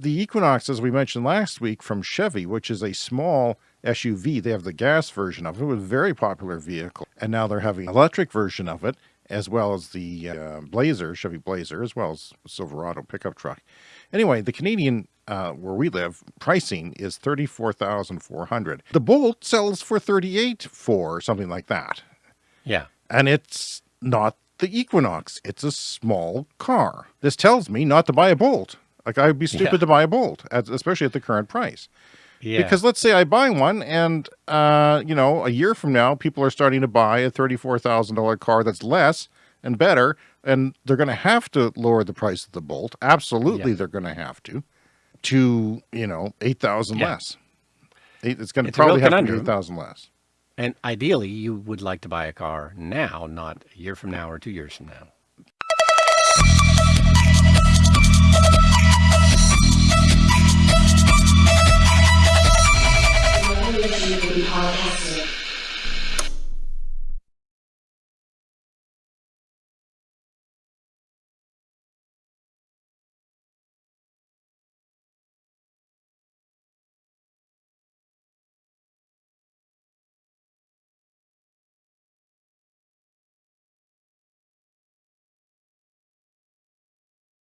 The Equinox, as we mentioned last week from Chevy, which is a small SUV, they have the gas version of it, it was a very popular vehicle. And now they're having an electric version of it, as well as the uh, Blazer, Chevy Blazer, as well as Silverado pickup truck. Anyway, the Canadian, uh, where we live, pricing is 34400 The Bolt sells for 38 for something like that. Yeah. And it's not the Equinox. It's a small car. This tells me not to buy a Bolt. Like I'd be stupid Yeah. to buy a Bolt, at, especially at the current price. Yeah. Because let's say I buy one and, uh, you know, a year from now, people are starting to buy a $34,000 car that's less and better, and they're going to have to lower the price of the Bolt. Absolutely, Yeah. they're going to have to, to, you know, 8,000 Yeah. less. It's going to It's a real probably have to be 8,000 less. and ideally, you would like to buy a car now, not a year from now or two years from now.